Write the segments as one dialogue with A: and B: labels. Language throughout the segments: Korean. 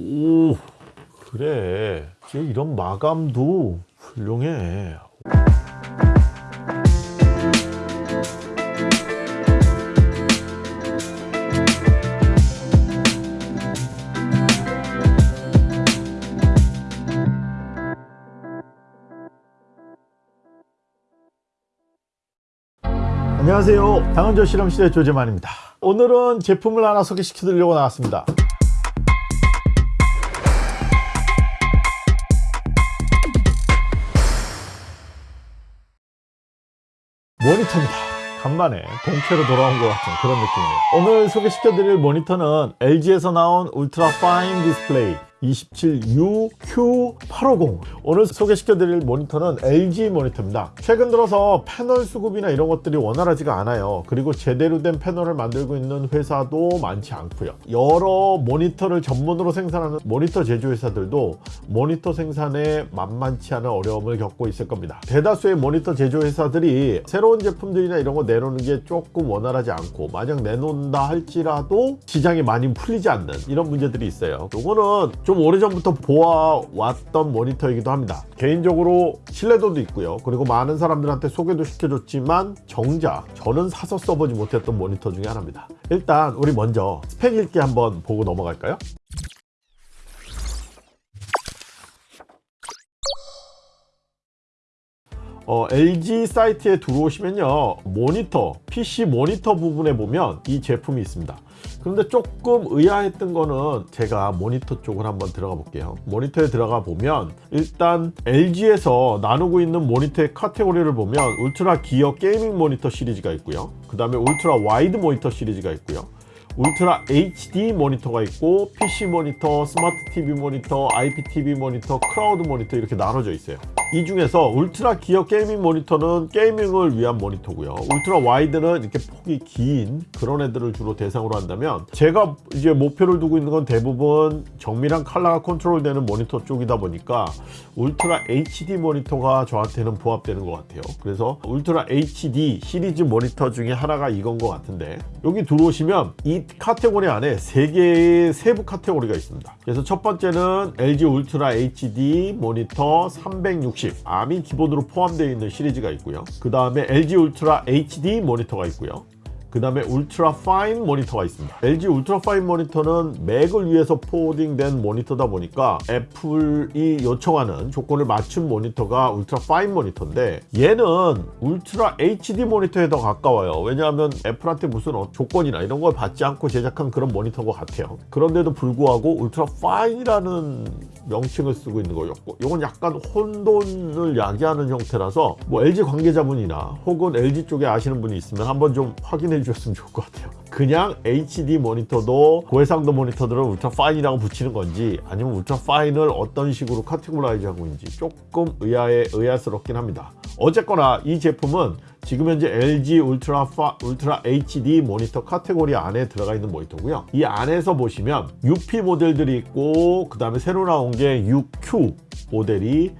A: 오 그래. 이런 마감도 훌륭해. 안녕하세요. 당은조 실험실의 조재만입니다. 오늘은 제품을 하나 소개시켜 드리려고 나왔습니다 모니터입니다. 간만에 본캐로 돌아온 것 같은 그런 느낌이에요. 오늘 소개시켜 드릴 모니터는 LG에서 나온 UltraFine 디스플레이 27UQ850 오늘 소개시켜 드릴 모니터는 LG 모니터입니다. 최근 들어서 패널 수급이나 이런 것들이 원활하지가 않아요. 그리고 제대로 된 패널을 만들고 있는 회사도 많지 않고요. 여러 모니터를 전문으로 생산하는 모니터 제조회사들도 모니터 생산에 만만치 않은 어려움을 겪고 있을 겁니다. 대다수의 모니터 제조회사들이 새로운 제품들이나 이런 거 내놓는 게 조금 원활하지 않고 만약 내놓는다 할지라도 시장이 많이 풀리지 않는 이런 문제들이 있어요. 요거는 좀 오래전부터 보아왔던 모니터이기도 합니다. 개인적으로 신뢰도도 있고요. 그리고 많은 사람들한테 소개도 시켜줬지만 정작 저는 사서 써보지 못했던 모니터 중에 하나입니다. 일단 우리 먼저 스펙 읽기 한번 보고 넘어갈까요? 어, LG 사이트에 들어오시면요. 모니터 PC 모니터 부분에 보면 이 제품이 있습니다 그런데 조금 의아했던 거는 제가 모니터 쪽을 한번 들어가 볼게요. 모니터에 들어가 보면 일단 LG에서 나누고 있는 모니터의 카테고리를 보면 UltraGear gaming 모니터 시리즈가 있고요. 그 다음에 UltraWide 모니터 시리즈가 있고요. Ultra HD 모니터가 있고 PC 모니터, 스마트 TV 모니터, IPTV 모니터, 클라우드 모니터 이렇게 나눠져 있어요 이 중에서 UltraGear gaming 모니터는 gaming을 위한 모니터고요. UltraWide는 이렇게 폭이 긴 그런 애들을 주로 대상으로 한다면 제가 이제 목표를 두고 있는 건 대부분 정밀한 컬러가 컨트롤 되는 모니터 쪽이다 보니까 Ultra HD 모니터가 저한테는 부합되는 것 같아요. 그래서 Ultra HD 시리즈 모니터 중에 하나가 이건 것 같은데 여기 들어오시면 이 카테고리 안에 세 개의 세부 카테고리가 있습니다. 그래서 첫 번째는 LG Ultra HD 모니터 360 arm이 기본으로 포함되어 있는 시리즈가 있고요. 그 다음에 LG Ultra HD 모니터가 있고요 그 다음에 UltraFine 모니터가 있습니다. LG UltraFine 모니터는 맥을 위해서 porting된 모니터다 보니까 애플이 요청하는 조건을 맞춘 모니터가 UltraFine 모니터인데 얘는 Ultra HD 모니터에 더 가까워요. 왜냐하면 애플한테 무슨 어, 조건이나 이런 걸 받지 않고 제작한 그런 모니터인 것 같아요. 그런데도 불구하고 UltraFine이라는 명칭을 쓰고 있는 거예요. 이건 약간 혼돈을 야기하는 형태라서 뭐 LG 관계자분이나 혹은 LG 쪽에 아시는 분이 있으면 한번 좀 확인해 주셨으면 좋을 것 같아요. 그냥 HD 모니터도 고해상도 모니터들은 UltraFine이라고 붙이는 건지 아니면 UltraFine을 어떤 식으로 categorize 하고 있는지 조금 의아해, 의아스럽긴 합니다. 어쨌거나 이 제품은 지금 현재 LG Ultra 파, Ultra HD 모니터 카테고리 안에 들어가 있는 모니터고요. 이 안에서 보시면 UP 모델들이 있고 그 다음에 새로 나온 게 UQ 모델이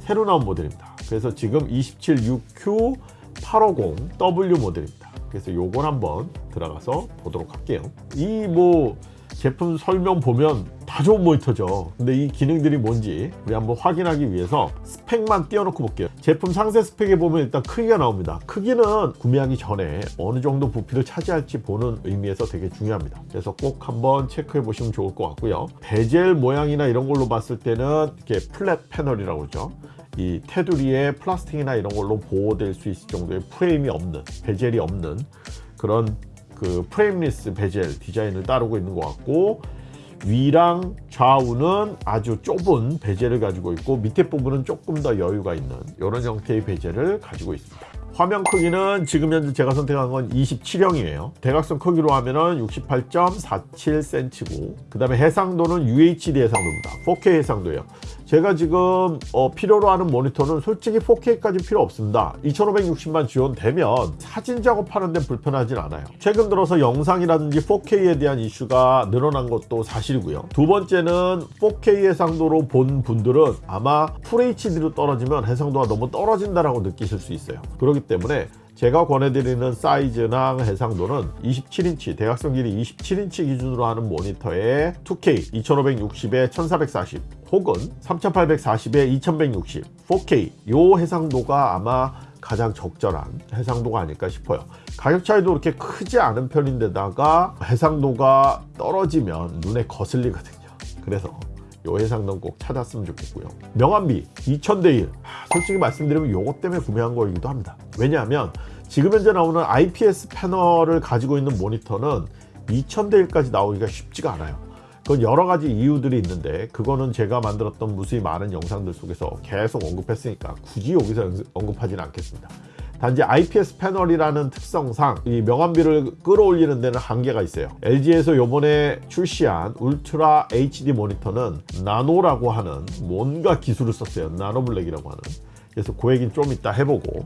A: 새로 나온 모델입니다. 그래서 지금 27UQ850W 모델입니다 그래서 요걸 한번 들어가서 보도록 할게요. 이 뭐 제품 설명 보면 다 좋은 모니터죠. 근데 이 기능들이 뭔지 우리 한번 확인하기 위해서 스펙만 띄워놓고 볼게요. 제품 상세 스펙에 보면 일단 크기가 나옵니다. 크기는 구매하기 전에 어느 정도 부피를 차지할지 보는 의미에서 되게 중요합니다. 그래서 꼭 한번 체크해 보시면 좋을 것 같고요. 베젤 모양이나 이런 걸로 봤을 때는 이렇게 flat 패널이라고 그러죠 이 테두리에 플라스틱이나 이런 걸로 보호될 수 있을 정도의 프레임이 없는 베젤이 없는 그런 그 frameless 베젤 디자인을 따르고 있는 것 같고 위랑 좌우는 아주 좁은 베젤을 가지고 있고 밑에 부분은 조금 더 여유가 있는 이런 형태의 베젤을 가지고 있습니다. 화면 크기는 지금 현재 제가 선택한 건 27형이에요. 대각선 크기로 하면은 68.47cm고 그 다음에 해상도는 UHD 해상도입니다. 4K 해상도예요 제가 지금 어, 필요로 하는 모니터는 솔직히 4K까지 필요 없습니다. 2560만 지원되면 사진 작업하는 데 불편하진 않아요. 최근 들어서 영상이라든지 4K에 대한 이슈가 늘어난 것도 사실이고요. 두 번째는 4K 해상도로 본 분들은 아마 FHD로 떨어지면 해상도가 너무 떨어진다라고 느끼실 수 있어요. 그렇기 때문에 제가 권해드리는 사이즈나 해상도는 27인치 대각선 길이 27인치 기준으로 하는 모니터에 2K 2560에 1440 혹은 3840에 2160 4K 요 해상도가 아마 가장 적절한 해상도가 아닐까 싶어요. 가격 차이도 그렇게 크지 않은 편인데다가 해상도가 떨어지면 눈에 거슬리거든요. 그래서 요 해상도는 꼭 찾았으면 좋겠고요. 명암비 2000대1 솔직히 말씀드리면 요것 때문에 구매한 거이기도 합니다. 왜냐하면 지금 현재 나오는 IPS 패널을 가지고 있는 모니터는 2000대1까지 나오기가 쉽지가 않아요. 그건 여러 가지 이유들이 있는데 그거는 제가 만들었던 무수히 많은 영상들 속에서 계속 언급했으니까 굳이 여기서 언급하지는 않겠습니다 단지 IPS 패널이라는 특성상 이 명암비를 끌어올리는 데는 한계가 있어요. LG에서 요번에 출시한 울트라 HD 모니터는 나노라고 하는 뭔가 기술을 썼어요. 나노블랙이라고 하는. 그래서 그 얘기는 좀 이따 해보고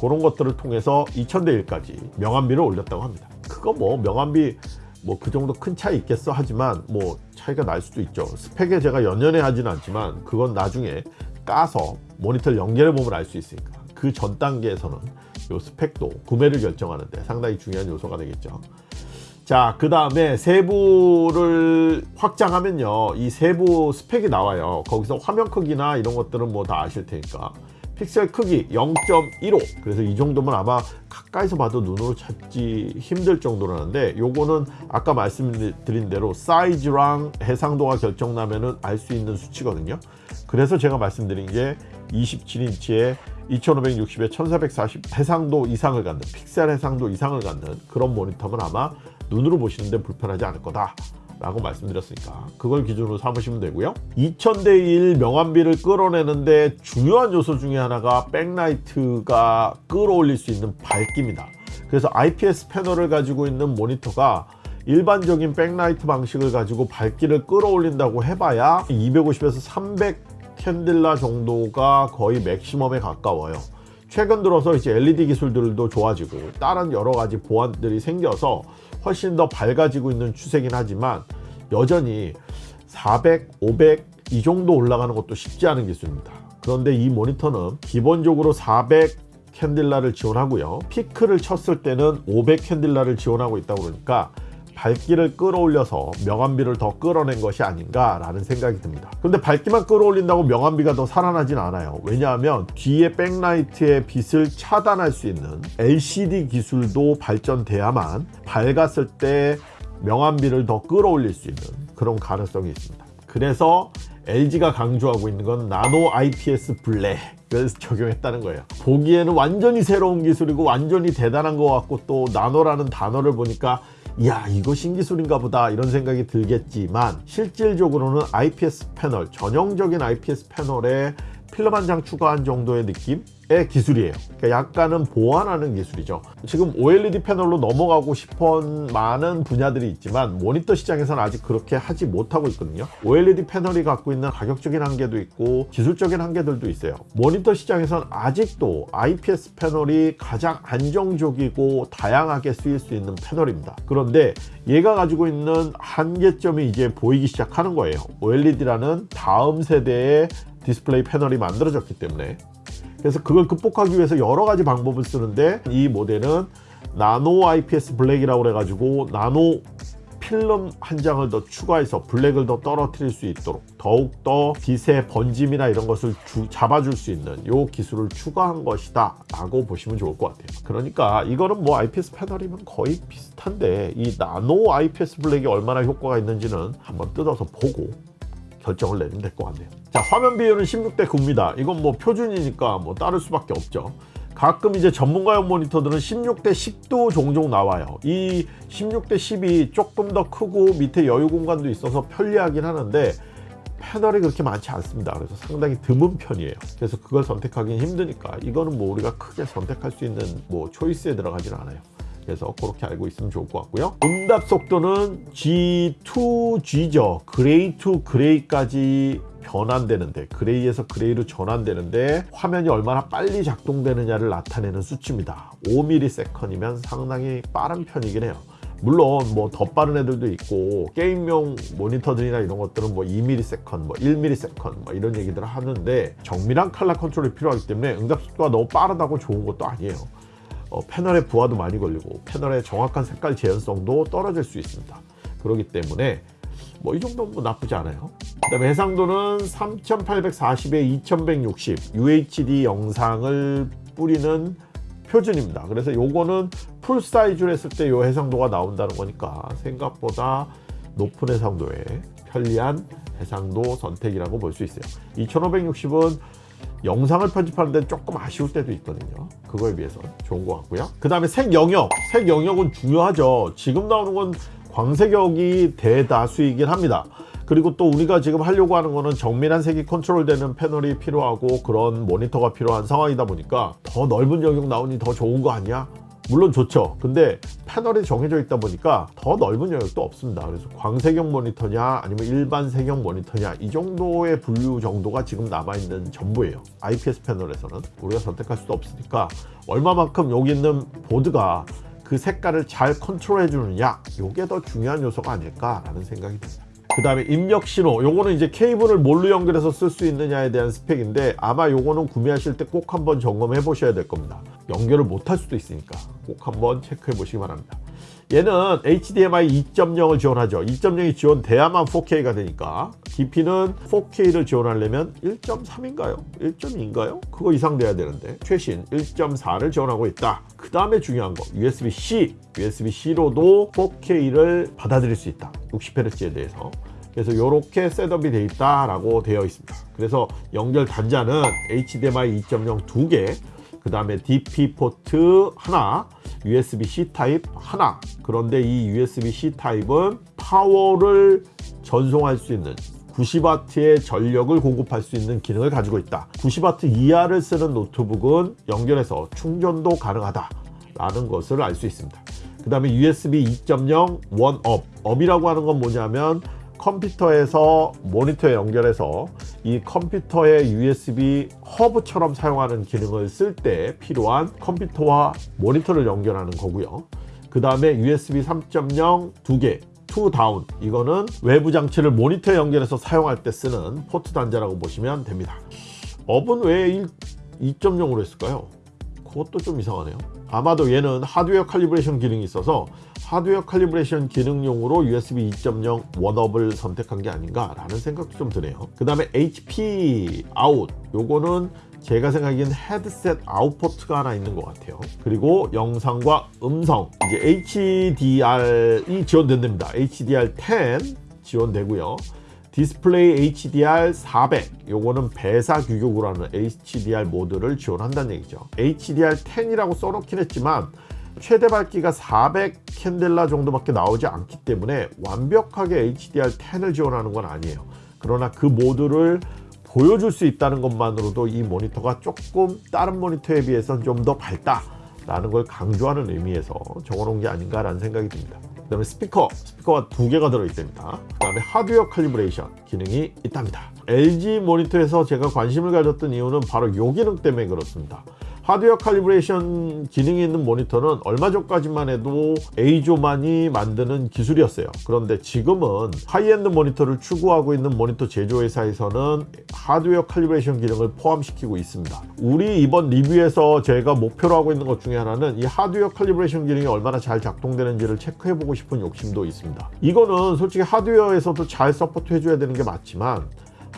A: 그런 것들을 통해서 2000대 1까지 명암비를 올렸다고 합니다. 그거 뭐 명암비 뭐 그 정도 큰 차이 있겠어 하지만 뭐 차이가 날 수도 있죠. 스펙에 제가 연연해 하지는 않지만 그건 나중에 까서 모니터를 연결해 보면 알 수 있으니까 그 전 단계에서는 요 스펙도 구매를 결정하는데 상당히 중요한 요소가 되겠죠. 자 그 다음에 세부를 확장하면요. 이 세부 스펙이 나와요. 거기서 화면 크기나 이런 것들은 뭐 다 아실 테니까. 픽셀 크기 0.15 그래서 이 정도면 아마 가까이서 봐도 눈으로 찾기 힘들 정도라는데 요거는 아까 말씀드린 대로 사이즈랑 해상도가 결정나면은 알 수 있는 수치거든요. 그래서 제가 말씀드린 게 27인치에 2560에 1440 해상도 이상을 갖는 픽셀 해상도 이상을 갖는 그런 모니터면 아마 눈으로 보시는데 불편하지 않을 거다 라고 말씀드렸으니까 그걸 기준으로 삼으시면 되고요. 2000대 1 명암비를 끌어내는데 중요한 요소 중에 하나가 백라이트가 끌어올릴 수 있는 밝기입니다. 그래서 IPS 패널을 가지고 있는 모니터가 일반적인 백라이트 방식을 가지고 밝기를 끌어올린다고 해봐야 250에서 300 칸델라 정도가 거의 맥시멈에 가까워요. 최근 들어서 이제 LED 기술들도 좋아지고 다른 여러 가지 보완들이 생겨서 훨씬 더 밝아지고 있는 추세긴 하지만 여전히 400, 500 이 정도 올라가는 것도 쉽지 않은 기술입니다. 그런데 이 모니터는 기본적으로 400 캔딜라를 지원하고요. 피크를 쳤을 때는 500 캔딜라를 지원하고 있다 그러니까 밝기를 끌어올려서 명암비를 더 끌어낸 것이 아닌가 라는 생각이 듭니다. 근데 밝기만 끌어올린다고 명암비가 더 살아나진 않아요. 왜냐하면 뒤에 백라이트의 빛을 차단할 수 있는 LCD 기술도 발전돼야만 밝았을 때 명암비를 더 끌어올릴 수 있는 그런 가능성이 있습니다. 그래서 LG가 강조하고 있는 건 나노 IPS 블랙을 적용했다는 거예요. 보기에는 완전히 새로운 기술이고 완전히 대단한 것 같고 또 나노라는 단어를 보니까 이야 이거 신기술인가 보다 이런 생각이 들겠지만 실질적으로는 IPS 패널 전형적인 IPS 패널에 필름 한 장 추가한 정도의 느낌 의 기술이에요. 그러니까 약간은 보완하는 기술이죠. 지금 OLED 패널로 넘어가고 싶은 많은 분야들이 있지만 모니터 시장에서는 아직 그렇게 하지 못하고 있거든요. OLED 패널이 갖고 있는 가격적인 한계도 있고 기술적인 한계들도 있어요. 모니터 시장에서는 아직도 IPS 패널이 가장 안정적이고 다양하게 쓰일 수 있는 패널입니다. 그런데 얘가 가지고 있는 한계점이 이제 보이기 시작하는 거예요. OLED라는 다음 세대의 디스플레이 패널이 만들어졌기 때문에 그래서 그걸 극복하기 위해서 여러 가지 방법을 쓰는데 이 모델은 나노 IPS 블랙이라고 그래 가지고 나노 필름 한 장을 더 추가해서 블랙을 더 떨어뜨릴 수 있도록 더욱더 빛의 번짐이나 이런 것을 주, 잡아줄 수 있는 이 기술을 추가한 것이다 라고 보시면 좋을 것 같아요. 그러니까 이거는 뭐 IPS 패널이면 거의 비슷한데 이 나노 IPS 블랙이 얼마나 효과가 있는지는 한번 뜯어서 보고 결정을 내리면 될 것 같네요. 자 화면 비율은 16대 9입니다. 이건 뭐 표준이니까 뭐 따를 수밖에 없죠. 가끔 이제 전문가용 모니터들은 16대 10도 종종 나와요. 이 16대 10이 조금 더 크고 밑에 여유 공간도 있어서 편리하긴 하는데 패널이 그렇게 많지 않습니다. 그래서 상당히 드문 편이에요. 그래서 그걸 선택하기는 힘드니까 이거는 뭐 우리가 크게 선택할 수 있는 뭐 초이스에 들어가지는 않아요 그래서 그렇게 알고 있으면 좋을 것 같고요. 응답 속도는 G2G죠 gray to gray까지 변환되는데 gray에서 gray로 전환되는데 화면이 얼마나 빨리 작동되느냐를 나타내는 수치입니다. 5ms 이면 상당히 빠른 편이긴 해요. 물론 뭐 더 빠른 애들도 있고 게임용 모니터들이나 이런 것들은 뭐 2ms, 뭐 1ms 뭐 이런 얘기들을 하는데 정밀한 칼라 컨트롤이 필요하기 때문에 응답 속도가 너무 빠르다고 좋은 것도 아니에요 어, 패널의 부하도 많이 걸리고 패널의 정확한 색깔 재현성도 떨어질 수 있습니다. 그렇기 때문에 뭐 이 정도는 뭐 나쁘지 않아요. 그 다음에 해상도는 3840에 2160 UHD 영상을 뿌리는 표준입니다. 그래서 요거는 풀 사이즈로 했을 때 요 해상도가 나온다는 거니까 생각보다 높은 해상도에 편리한 해상도 선택이라고 볼 수 있어요. 2560은 영상을 편집하는데 조금 아쉬울 때도 있거든요. 그거에 비해서 좋은 것 같고요. 그 다음에 색 영역. 색 영역은 중요하죠. 지금 나오는 건 광색역이 대다수이긴 합니다. 그리고 또 우리가 지금 하려고 하는 거는 정밀한 색이 컨트롤되는 패널이 필요하고 그런 모니터가 필요한 상황이다 보니까 더 넓은 영역 나오니 더 좋은 거 아니야? 물론 좋죠. 근데 패널이 정해져 있다 보니까 더 넓은 영역도 없습니다. 그래서 광색역 모니터냐 아니면 일반 색역 모니터냐 이 정도의 분류 정도가 지금 남아있는 전부예요. IPS 패널에서는 우리가 선택할 수도 없으니까 얼마만큼 여기 있는 보드가 그 색깔을 잘 컨트롤 해 주느냐 이게 더 중요한 요소가 아닐까라는 생각이 듭니다. 그 다음에 입력 신호. 요거는 이제 케이블을 뭘로 연결해서 쓸 수 있느냐에 대한 스펙인데 아마 요거는 구매하실 때 꼭 한번 점검해 보셔야 될 겁니다. 연결을 못할 수도 있으니까 꼭 한번 체크해 보시기 바랍니다 얘는 HDMI 2.0을 지원하죠 2.0이 지원돼야만 4K가 되니까 DP는 4K를 지원하려면 1.3인가요? 1.2인가요? 그거 이상 돼야 되는데 최신 1.4를 지원하고 있다 그 다음에 중요한 거 USB-C USB-C로도 4K를 받아들일 수 있다 60Hz에 대해서 그래서 이렇게 셋업이 되어 있다라고 되어 있습니다. 그래서 연결 단자는 HDMI 2.0 두 개, 그 다음에 DP 포트 하나, USB-C 타입 하나. 그런데 이 USB-C 타입은 파워를 전송할 수 있는 90W의 전력을 공급할 수 있는 기능을 가지고 있다. 90W 이하를 쓰는 노트북은 연결해서 충전도 가능하다. 라는 것을 알 수 있습니다. 그 다음에 USB 2.0 one up. up이라고 하는 건 뭐냐면 컴퓨터에서 모니터에 연결해서 이 컴퓨터의 USB 허브처럼 사용하는 기능을 쓸 때 필요한 컴퓨터와 모니터를 연결하는 거고요. 그 다음에 USB 3.0 두 개, two down 이거는 외부 장치를 모니터에 연결해서 사용할 때 쓰는 포트 단자라고 보시면 됩니다. up은 왜 2.0으로 했을까요? 그것도 좀 이상하네요. 아마도 얘는 하드웨어 calibration 기능이 있어서 하드웨어 calibration 기능용으로 USB 2.0 one up을 선택한 게 아닌가 라는 생각도 좀 드네요. 그 다음에 HP 아웃. 요거는 제가 생각하기엔 헤드셋 아웃 포트가 하나 있는 것 같아요. 그리고 영상과 음성. 이제 HDR이 지원된답니다. HDR10 지원되고요 디스플레이 HDR 400 요거는 VESA 규격으로 하는 HDR 모드를 지원한다는 얘기죠. HDR 10이라고 써놓긴 했지만 최대 밝기가 400 캔델라 정도밖에 나오지 않기 때문에 완벽하게 HDR10을 지원하는 건 아니에요. 그러나 그 모드를 보여줄 수 있다는 것만으로도 이 모니터가 조금 다른 모니터에 비해서는 좀 더 밝다 라는 걸 강조하는 의미에서 적어놓은 게 아닌가 라는 생각이 듭니다. 그 다음에 스피커 스피커가 두 개가 들어있답니다. 그 다음에 하드웨어 calibration 기능이 있답니다. LG 모니터에서 제가 관심을 가졌던 이유는 바로 이 기능 때문에 그렇습니다 하드웨어 calibration 기능이 있는 모니터는 얼마 전까지만 해도 EIZO만이 만드는 기술이었어요. 그런데 지금은 하이엔드 모니터를 추구하고 있는 모니터 제조회사에서는 하드웨어 calibration 기능을 포함시키고 있습니다. 우리 이번 리뷰에서 제가 목표로 하고 있는 것 중에 하나는 이 하드웨어 calibration 기능이 얼마나 잘 작동되는지를 체크해보고 싶은 욕심도 있습니다. 이거는 솔직히 하드웨어에서도 잘 support 해줘야 되는 게 맞지만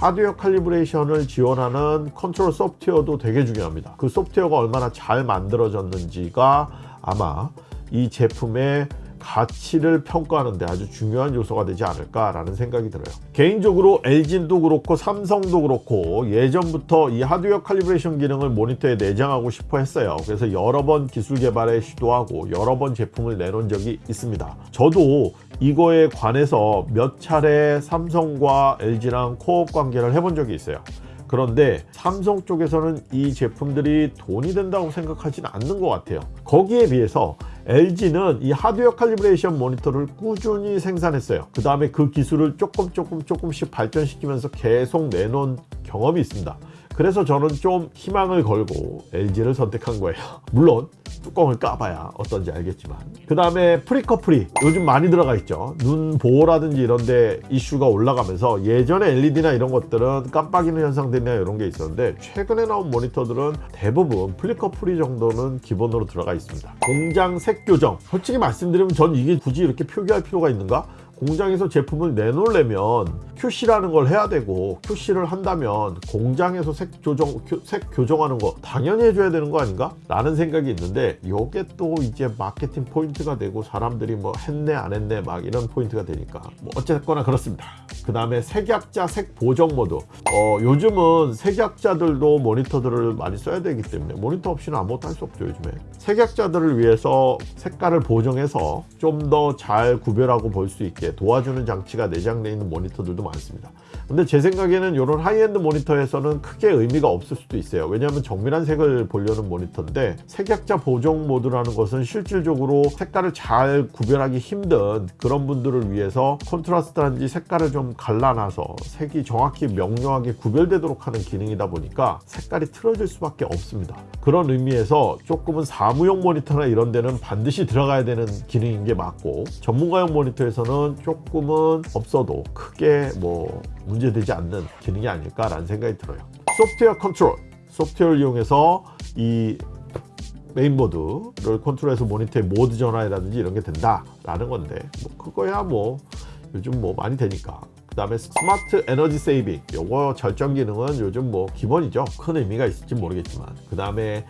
A: 하드웨어 칼리브레이션을 지원하는 컨트롤 소프트웨어도 되게 중요합니다. 그 소프트웨어가 얼마나 잘 만들어졌는지가 아마 이 제품의 가치를 평가하는데 아주 중요한 요소가 되지 않을까라는 생각이 들어요. 개인적으로 LG도 그렇고 삼성도 그렇고 예전부터 이 하드웨어 calibration 기능을 모니터에 내장하고 싶어 했어요. 그래서 여러 번 기술 개발에 시도하고 여러 번 제품을 내놓은 적이 있습니다. 저도 이거에 관해서 몇 차례 삼성과 LG랑 코업 관계를 해본 적이 있어요. 그런데 삼성 쪽에서는 이 제품들이 돈이 된다고 생각하지는 않는 것 같아요. 거기에 비해서 LG는 이 하드웨어 칼리브레이션 모니터를 꾸준히 생산했어요. 그 다음에 그 기술을 조금 조금 조금씩 발전시키면서 계속 내놓은 경험이 있습니다 그래서 저는 좀 희망을 걸고 LG를 선택한 거예요. 물론 뚜껑을 까봐야 어떤지 알겠지만. 그 다음에 flicker free 요즘 많이 들어가 있죠. 눈 보호라든지 이런데 이슈가 올라가면서 예전에 LED나 이런 것들은 깜빡이는 현상들이나 이런 게 있었는데 최근에 나온 모니터들은 대부분 flicker free 정도는 기본으로 들어가 있습니다. 공장 색 교정. 솔직히 말씀드리면 전 이게 굳이 이렇게 표기할 필요가 있는가 공장에서 제품을 내놓으려면 QC라는 걸 해야 되고 QC를 한다면 공장에서 색 조정 교- 색 교정하는 거 당연히 해줘야 되는 거 아닌가? 라는 생각이 있는데 이게 또 이제 마케팅 포인트가 되고 사람들이 뭐 했네 안 했네 막 이런 포인트가 되니까 뭐 어쨌거나 그렇습니다. 그 다음에 색약자 색 보정 모드. 어, 요즘은 색약자들도 모니터들을 많이 써야 되기 때문에 모니터 없이는 아무것도 할 수 없죠 요즘에. 색약자들을 위해서 색깔을 보정해서 좀 더 잘 구별하고 볼 수 있게 도와주는 장치가 내장되어 있는 모니터들도 많습니다 근데 제 생각에는 이런 하이엔드 모니터에서는 크게 의미가 없을 수도 있어요. 왜냐하면 정밀한 색을 보려는 모니터인데 색약자 보정 모드라는 것은 실질적으로 색깔을 잘 구별하기 힘든 그런 분들을 위해서 contrast라든지 색깔을 좀 갈라놔서 색이 정확히 명료하게 구별되도록 하는 기능이다 보니까 색깔이 틀어질 수밖에 없습니다. 그런 의미에서 조금은 사무용 모니터나 이런 데는 반드시 들어가야 되는 기능인 게 맞고 전문가용 모니터에서는 조금은 없어도 크게 뭐 문제되지 않는 기능이 아닐까라는 생각이 들어요. 소프트웨어 컨트롤. 소프트웨어를 이용해서 이 메인보드를 컨트롤해서 모니터의 모드 전환이라든지 이런 게 된다라는 건데 뭐 그거야 뭐 요즘 뭐 많이 되니까. 그 다음에 smart energy saving. 요거 절전 기능은 요즘 뭐 기본이죠. 큰 의미가 있을지 모르겠지만. 그 다음에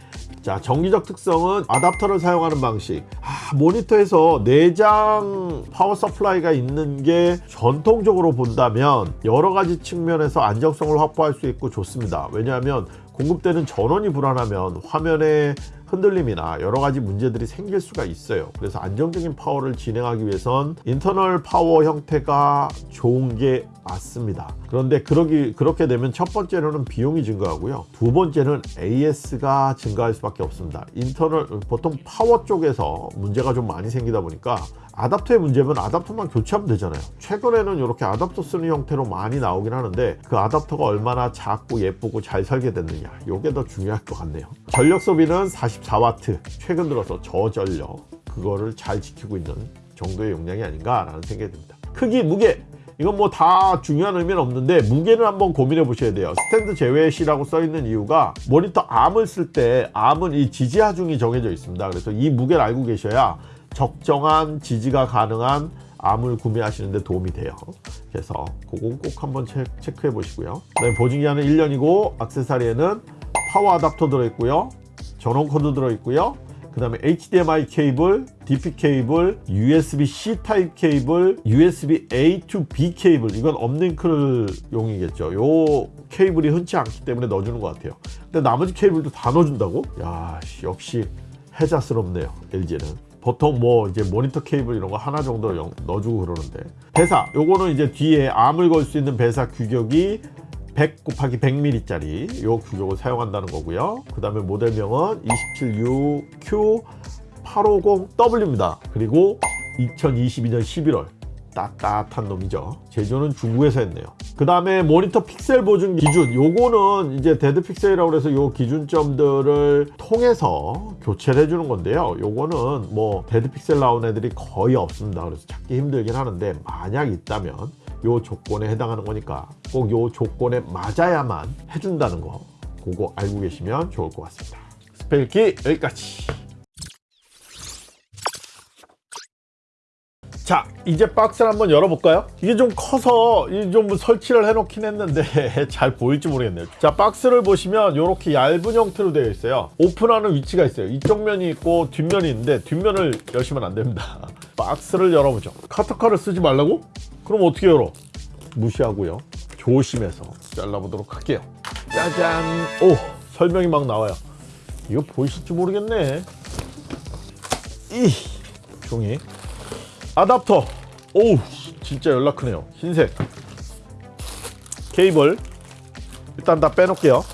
A: 자 전기적 특성은 아답터를 사용하는 방식. 아, 모니터에서 내장 power supply가 있는 게 전통적으로 본다면 여러 가지 측면에서 안정성을 확보할 수 있고 좋습니다. 왜냐하면 공급되는 전원이 불안하면 화면에 흔들림이나 여러 가지 문제들이 생길 수가 있어요. 그래서 안정적인 파워를 진행하기 위해선 internal power 형태가 좋은 게 맞습니다. 그런데 그러기, 그렇게 되면 첫 번째로는 비용이 증가하고요. 두 번째는 AS가 증가할 수밖에 없습니다. internal, 보통 파워 쪽에서 문제가 좀 많이 생기다 보니까 아답터의 문제면 아답터만 교체하면 되잖아요. 최근에는 이렇게 아답터 쓰는 형태로 많이 나오긴 하는데 그 아답터가 얼마나 작고 예쁘고 잘 설계됐느냐 이게 더 중요할 것 같네요. 전력 소비는 44W 최근 들어서 저전력 그거를 잘 지키고 있는 정도의 용량이 아닌가 라는 생각이 듭니다. 크기, 무게 이건 뭐 다 중요한 의미는 없는데 무게는 한번 고민해 보셔야 돼요 스탠드 제외시라고 써 있는 이유가 모니터 암을 쓸 때 암은 이 지지 하중이 정해져 있습니다 그래서 이 무게를 알고 계셔야 적정한 지지가 가능한 arm을 구매하시는데 도움이 돼요. 그래서 그건 꼭 한번 체, 체크해 보시고요. 그다음에 보증기한은 1년이고 액세서리에는 파워 아답터 들어있고요. 전원 코드 들어있고요. 그 다음에 HDMI 케이블, DP 케이블, USB-C 타입 케이블, USB-A to B 케이블. 이건 uplink 용이겠죠. 요 케이블이 흔치 않기 때문에 넣어주는 것 같아요. 근데 나머지 케이블도 다 넣어준다고? 야 씨, 역시 해자스럽네요 LG는 보통 뭐 이제 모니터 케이블 이런 거 하나 정도 영- 넣어주고 그러는데. VESA 요거는 이제 뒤에 arm을 걸 수 있는 VESA 규격이 100 곱하기 100mm짜리 요 규격을 사용한다는 거고요. 그 다음에 모델명은 276Q850W입니다. 그리고 2022년 11월 따뜻한 놈이죠. 제조는 중국에서 했네요. 그 다음에 모니터 픽셀 보증 기준. 요거는 이제 dead pixel이라고 해서 요 기준점들을 통해서 교체를 해주는 건데요. 요거는 뭐 dead pixel 나온 애들이 거의 없습니다. 그래서 찾기 힘들긴 하는데 만약 있다면 요 조건에 해당하는 거니까 꼭 요 조건에 맞아야만 해준다는 거 그거 알고 계시면 좋을 것 같습니다. 스펙이 여기까지 자 이제 박스를 한번 열어볼까요? 이게 좀 커서 이좀 설치를 해놓긴 했는데 잘 보일지 모르겠네요. 자 박스를 보시면 이렇게 얇은 형태로 되어 있어요. 오픈하는 위치가 있어요. 이쪽 면이 있고 뒷면이 있는데 뒷면을 여시면 안 됩니다. 박스를 열어보죠. 커터칼을 쓰지 말라고? 그럼 어떻게 열어? 무시하고요. 조심해서 잘라보도록 할게요. 짜잔! 오 설명이 막 나와요. 이거 보이실지 모르겠네. 이 종이 아답터. 오우 진짜 연락 크네요. 흰색. 케이블. 일단 다 빼놓을게요.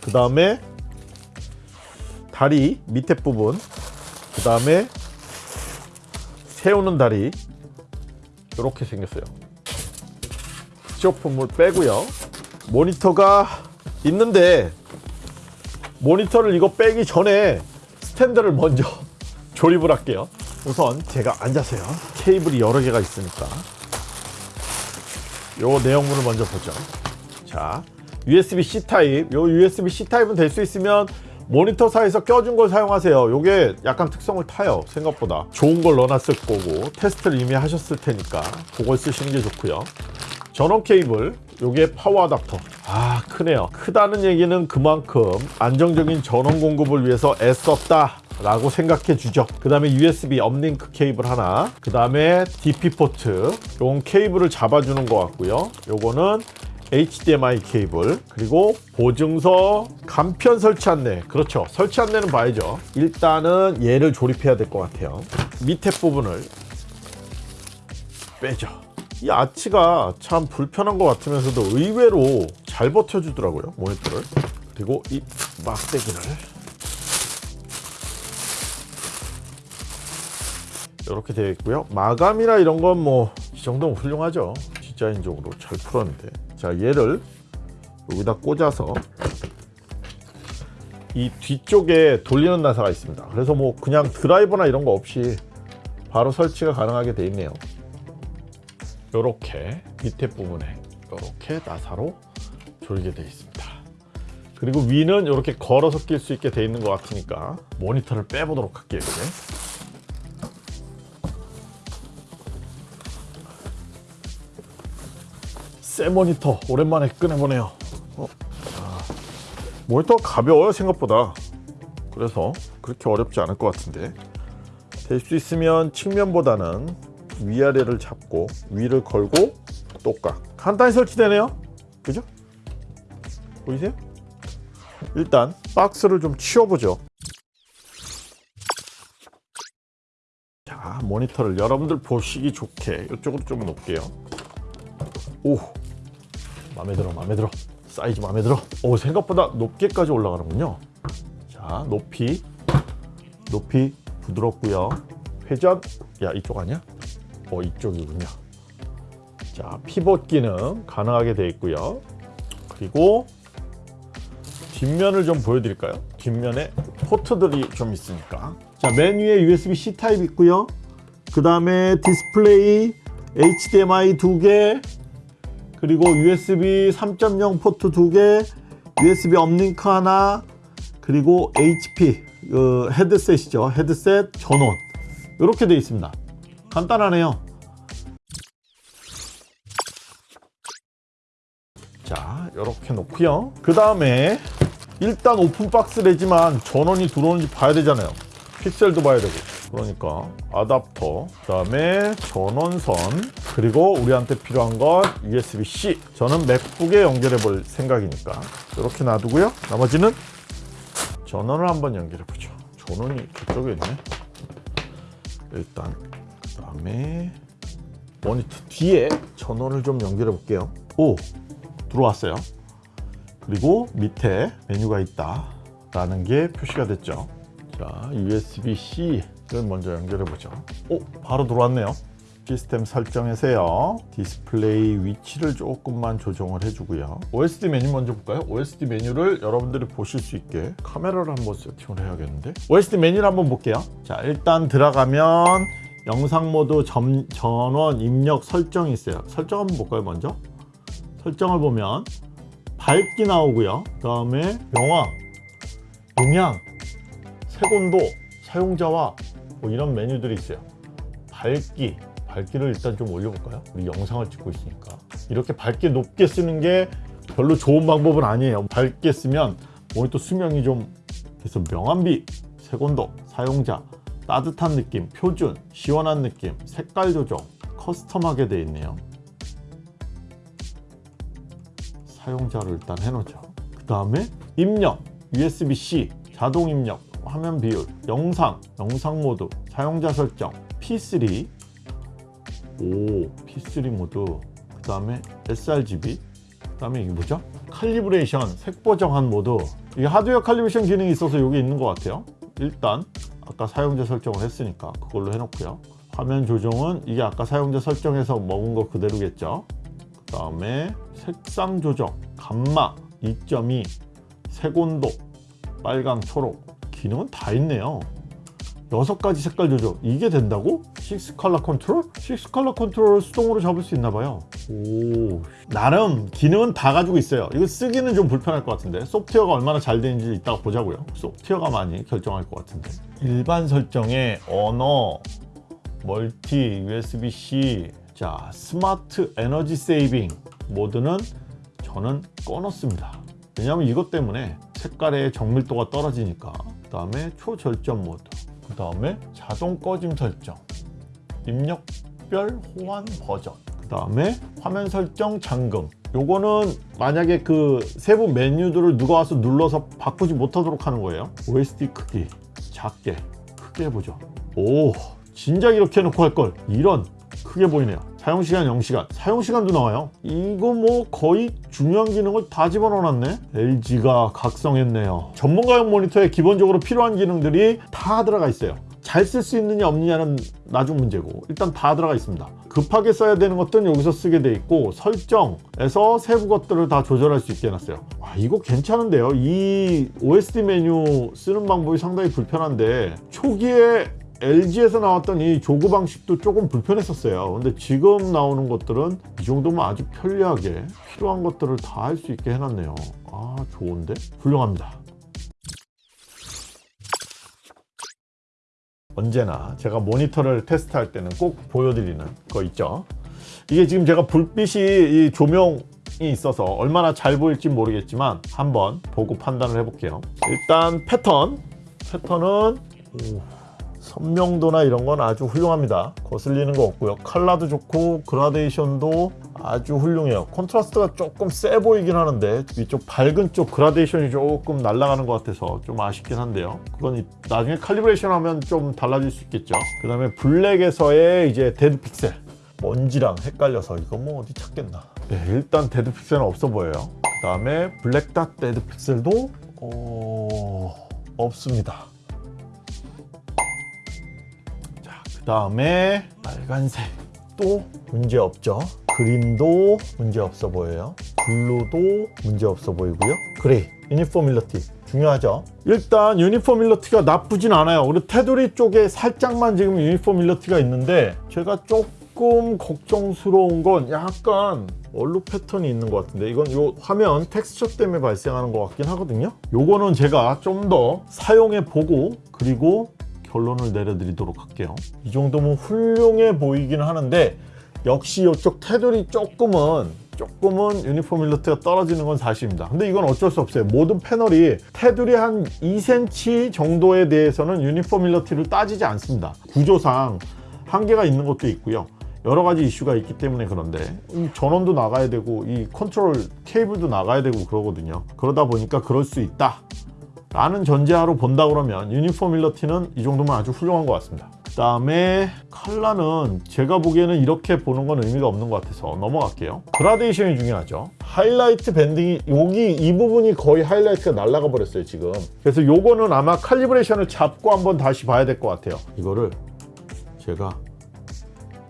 A: 그 다음에 다리 밑에 부분. 그 다음에 세우는 다리. 이렇게 생겼어요. 시오품을 빼고요. 모니터가 있는데 모니터를 이거 빼기 전에 스탠드를 먼저 조립을 할게요 우선 제가 앉아서요. 케이블이 여러 개가 있으니까. 요 내용물을 먼저 보죠. 자 USB-C 타입. 요 USB-C 타입은 될 수 있으면 모니터사에서 껴준 걸 사용하세요. 요게 약간 특성을 타요 생각보다. 좋은 걸 넣어놨을 거고 테스트를 이미 하셨을 테니까 그걸 쓰시는 게 좋고요. 전원 케이블 요게 파워 어답터. 아 크네요. 크다는 얘기는 그만큼 안정적인 전원 공급을 위해서 애썼다 라고 생각해 주죠. 그 다음에 USB uplink 케이블 하나 그 다음에 DP 포트 요건 케이블을 잡아주는 것 같고요. 요거는 HDMI 케이블 그리고 보증서 간편 설치 안내. 그렇죠. 설치 안내는 봐야죠. 일단은 얘를 조립해야 될 것 같아요. 밑에 부분을 빼죠. 이 아치가 참 불편한 것 같으면서도 의외로 잘 버텨주더라고요 모니터를. 그리고 이 막대기를 이렇게 되어 있고요. 마감이나 이런 건 뭐 이 정도면 훌륭하죠. 디자인적으로 잘 풀었는데. 자 얘를 여기다 꽂아서 이 뒤쪽에 돌리는 나사가 있습니다. 그래서 뭐 그냥 드라이버나 이런 거 없이 바로 설치가 가능하게 되어 있네요. 이렇게 밑에 부분에 이렇게 나사로 조리게 되어 있습니다. 그리고 위는 이렇게 걸어서 낄 수 있게 되어 있는 것 같으니까 모니터를 빼보도록 할게요 이제. 새 모니터 오랜만에 꺼내보네요. 어, 아, 모니터 가벼워요 생각보다. 그래서 그렇게 어렵지 않을 것 같은데. 될 수 있으면 측면보다는 위아래를 잡고 위를 걸고 똑각. 간단히 설치되네요. 그죠? 보이세요? 일단 박스를 좀 치워보죠. 자 모니터를 여러분들 보시기 좋게 이쪽으로 좀 놓을게요. 오 마음에 들어 마음에 들어. 사이즈 마음에 들어. 오 생각보다 높게까지 올라가는군요. 자 높이. 높이 부드럽고요. 회전. 야 이쪽 아니야? 어 이쪽이군요. 자 피벗 기능 가능하게 되어 있고요. 그리고 뒷면을 좀 보여드릴까요? 뒷면에 포트들이 좀 있으니까. 자 메뉴에 USB-C 타입 있고요. 그 다음에 디스플레이 HDMI 두개 그리고 USB 3.0 포트 두개 USB uplink 하나 그리고 HP 그 헤드셋이죠. 헤드셋 전원. 이렇게 되어 있습니다. 간단하네요. 자 이렇게 놓고요. 그 다음에 일단 open box라지만 전원이 들어오는지 봐야 되잖아요. 픽셀도 봐야 되고 그러니까 아답터 그 다음에 전원선 그리고 우리한테 필요한 건 USB-C 저는 맥북에 연결해 볼 생각이니까 이렇게 놔두고요. 나머지는 전원을 한번 연결해 보죠. 전원이 저쪽에 있네. 일단 그 다음에 모니터 뒤에 전원을 좀 연결해 볼게요. 오 들어왔어요. 그리고 밑에 메뉴가 있다 라는 게 표시가 됐죠. 자 USB-C 를 먼저 연결해 보죠. 오 바로 들어왔네요. 시스템 설정에서요. 디스플레이 위치를 조금만 조정을 해주고요. OSD 메뉴 먼저 볼까요? OSD 메뉴를 여러분들이 보실 수 있게 카메라를 한번 세팅을 해야겠는데? OSD 메뉴를 한번 볼게요. 자 일단 들어가면 영상 모드 점, 전원 입력 설정이 있어요. 설정 한번 볼까요 먼저? 설정을 보면 밝기 나오고요. 그 다음에 명화 음향 색온도 사용자와 뭐 이런 메뉴들이 있어요. 밝기. 밝기를 일단 좀 올려볼까요? 우리 영상을 찍고 있으니까. 이렇게 밝게 높게 쓰는 게 별로 좋은 방법은 아니에요. 밝게 쓰면 모니터 수명이 좀 그래서 명암비, 색온도, 사용자, 따뜻한 느낌, 표준, 시원한 느낌, 색깔 조정 custom하게 되어 있네요. 사용자를 일단 해놓죠. 그 다음에 입력, USB-C, 자동 입력, 화면 비율, 영상, 영상 모드, 사용자 설정, P3 오 P3 모드 그 다음에 sRGB 그 다음에 이게 뭐죠? 칼리브레이션 색보 정한 모드 이게 하드웨어 calibration 기능이 있어서 여기 있는 것 같아요. 일단 아까 사용자 설정을 했으니까 그걸로 해놓고요. 화면 조정은 이게 아까 사용자 설정해서 먹은 거 그대로겠죠? 그 다음에 색상 조정, 감마 2.2 색온도 빨강 초록 기능은 다 있네요. 여섯 가지 색깔 조절. 이게 된다고? 6 컬러 컨트롤? 6 컬러 컨트롤을 수동으로 잡을 수 있나 봐요. 오 나름 기능은 다 가지고 있어요. 이거 쓰기는 좀 불편할 것 같은데. 소프트웨어가 얼마나 잘 되는지 이따가 보자고요. 소프트웨어가 많이 결정할 것 같은데. 일반 설정에 언어 멀티 USB-C 자 smart energy saving 모드는 저는 꺼놓습니다. 왜냐하면 이것 때문에 색깔의 정밀도가 떨어지니까 그 다음에 초절전 모드 그 다음에 자동 꺼짐 설정 입력별 호환 버전 그 다음에 화면 설정 잠금. 요거는 만약에 그 세부 메뉴들을 누가 와서 눌러서 바꾸지 못하도록 하는 거예요. OSD 크기 작게 크게 해보죠. 오 진작 이렇게 해놓고 할 걸. 이런 크게 보이네요 사용시간 0시간. 사용시간도 나와요. 이거 뭐 거의 중요한 기능을 다 집어넣어놨네. LG가 각성했네요. 전문가용 모니터에 기본적으로 필요한 기능들이 다 들어가 있어요. 잘 쓸 수 있느냐 없느냐는 나중 문제고. 일단 다 들어가 있습니다. 급하게 써야 되는 것들은 여기서 쓰게 돼 있고 설정에서 세부 것들을 다 조절할 수 있게 해놨어요. 아 이거 괜찮은데요? 이 OSD 메뉴 쓰는 방법이 상당히 불편한데 초기에 LG에서 나왔던 이 조그 방식도 조금 불편했었어요. 근데 지금 나오는 것들은 이 정도면 아주 편리하게 필요한 것들을 다 할 수 있게 해놨네요. 아 좋은데? 훌륭합니다. 언제나 제가 모니터를 테스트할 때는 꼭 보여드리는 거 있죠? 이게 지금 제가 불빛이 이 조명이 있어서 얼마나 잘 보일지 모르겠지만 한번 보고 판단을 해볼게요. 일단 패턴. 패턴은 오. 선명도나 이런 건 아주 훌륭합니다. 거슬리는 거 없고요. 컬러도 좋고 그라데이션도 아주 훌륭해요. contrast가 조금 세 보이긴 하는데 위쪽 밝은 쪽 그라데이션이 조금 날아가는 것 같아서 좀 아쉽긴 한데요. 그건 나중에 calibration 하면 좀 달라질 수 있겠죠. 그 다음에 블랙에서의 이제 dead pixel. 먼지랑 헷갈려서 이거 뭐 어디 찾겠나. 네, 일단 dead pixel은 없어 보여요. 그 다음에 black dot dead pixel도 어... 없습니다 그 다음에 빨간색 또 문제 없죠? 그린도 문제 없어 보여요. 블루도 문제 없어 보이고요. gray uniformity. 중요하죠? 일단 uniformity가 나쁘진 않아요. 그리고 테두리 쪽에 살짝만 지금 uniformity가 있는데 제가 조금 걱정스러운 건 약간 얼룩 패턴이 있는 것 같은데 이건 이 화면 텍스처 때문에 발생하는 것 같긴 하거든요. 요거는 제가 좀 더 사용해 보고 그리고 결론을 내려드리도록 할게요. 이 정도면 훌륭해 보이긴 하는데 역시 이쪽 테두리 조금은 조금은 유니포밀러티가 떨어지는 건 사실입니다. 근데 이건 어쩔 수 없어요. 모든 패널이 테두리 한 2cm 정도에 대해서는 유니포밀러티를 따지지 않습니다. 구조상 한계가 있는 것도 있고요. 여러 가지 이슈가 있기 때문에 그런데 이 전원도 나가야 되고 이 컨트롤 케이블도 나가야 되고 그러거든요. 그러다 보니까 그럴 수 있다 라는 전제하로 본다 그러면 uniformity는 이 정도면 아주 훌륭한 것 같습니다. 그 다음에 칼라는 제가 보기에는 이렇게 보는 건 의미가 없는 것 같아서 넘어갈게요. 그라데이션이 중요하죠. 하이라이트 banding이 여기 이 부분이 거의 하이라이트가 날아가 버렸어요 지금. 그래서 요거는 아마 칼리브레이션을 잡고 한번 다시 봐야 될 것 같아요. 이거를 제가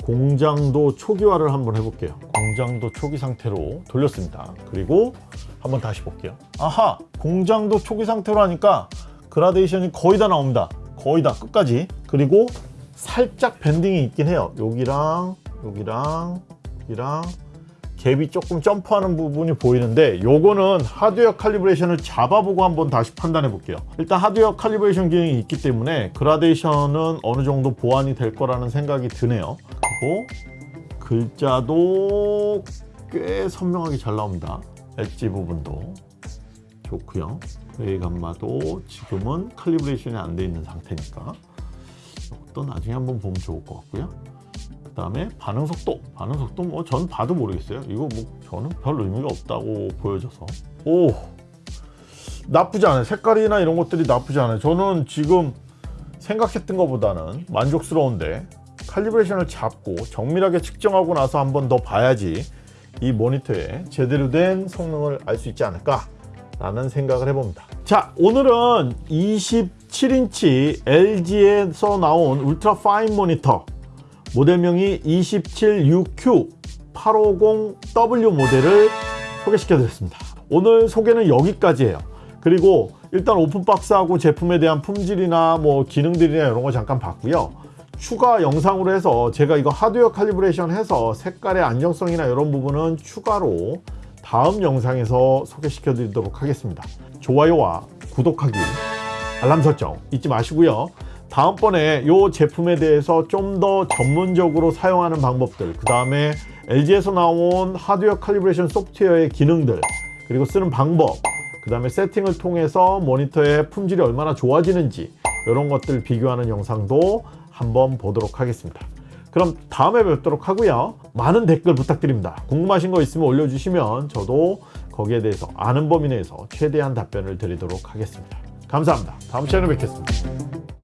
A: 공장도 초기화를 한번 해볼게요. 공장도 초기 상태로 돌렸습니다. 그리고 한번 다시 볼게요. 아하 공장도 초기 상태로 하니까 그라데이션이 거의 다 나옵니다. 거의 다 끝까지. 그리고 살짝 밴딩이 있긴 해요. 여기랑 여기랑 여기랑. 갭이 조금 점프하는 부분이 보이는데 요거는 하드웨어 칼리브레이션을 잡아보고 한번 다시 판단해 볼게요. 일단 하드웨어 칼리브레이션 기능이 있기 때문에 그라데이션은 어느 정도 보완이 될 거라는 생각이 드네요. 그리고 글자도 꽤 선명하게 잘 나옵니다 엣지 부분도 좋고요. gray 감마도 지금은 칼리브레이션이 안 돼 있는 상태니까 또 나중에 한번 보면 좋을 것 같고요. 그 다음에 반응 속도. 반응 속도 뭐 전 봐도 모르겠어요. 이거 뭐 저는 별 의미가 없다고 보여져서. 오! 나쁘지 않아요. 색깔이나 이런 것들이 나쁘지 않아요. 저는 지금 생각했던 것보다는 만족스러운데 칼리브레이션을 잡고 정밀하게 측정하고 나서 한번 더 봐야지 이 모니터의 제대로 된 성능을 알 수 있지 않을까 라는 생각을 해봅니다 자 오늘은 27인치 LG에서 나온 울트라 파인 모니터 모델명이 27UQ850W 모델을 소개시켜 드렸습니다 오늘 소개는 여기까지예요. 그리고 일단 오픈박스하고 제품에 대한 품질이나 뭐 기능들이나 이런 거 잠깐 봤고요. 추가 영상으로 해서 제가 이거 하드웨어 칼리브레이션 해서 색깔의 안정성이나 이런 부분은 추가로 다음 영상에서 소개시켜 드리도록 하겠습니다. 좋아요와 구독하기, 알람 설정 잊지 마시고요. 다음번에 이 제품에 대해서 좀 더 전문적으로 사용하는 방법들, 그 다음에 LG에서 나온 하드웨어 칼리브레이션 소프트웨어의 기능들, 그리고 쓰는 방법, 그 다음에 세팅을 통해서 모니터의 품질이 얼마나 좋아지는지 이런 것들 비교하는 영상도 한번 보도록 하겠습니다. 그럼 다음에 뵙도록 하고요. 많은 댓글 부탁드립니다. 궁금하신 거 있으면 올려주시면 저도 거기에 대해서 아는 범위 내에서 최대한 답변을 드리도록 하겠습니다. 감사합니다. 다음 시간에 뵙겠습니다.